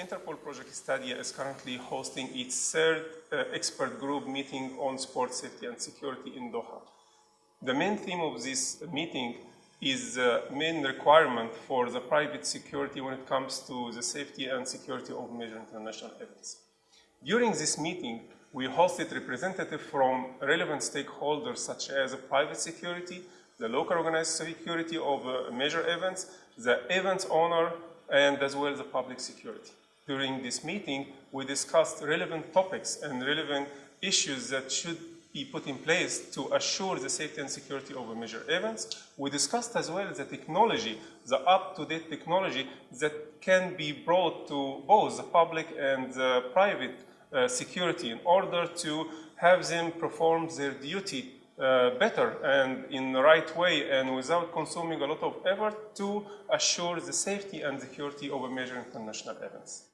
Interpol Project Stadia is currently hosting its third uh, expert group meeting on sport safety and security in Doha. The main theme of this meeting is the main requirement for the private security when it comes to the safety and security of major international events. During this meeting, we hosted representatives from relevant stakeholders such as private security, the local organized security of uh, major events, the events owner, and as well as the public security. During this meeting, we discussed relevant topics and relevant issues that should be put in place to assure the safety and security of a major events. We discussed as well the technology, the up-to-date technology that can be brought to both the public and the private uh, security in order to have them perform their duty uh, better and in the right way and without consuming a lot of effort to assure the safety and security of major international events.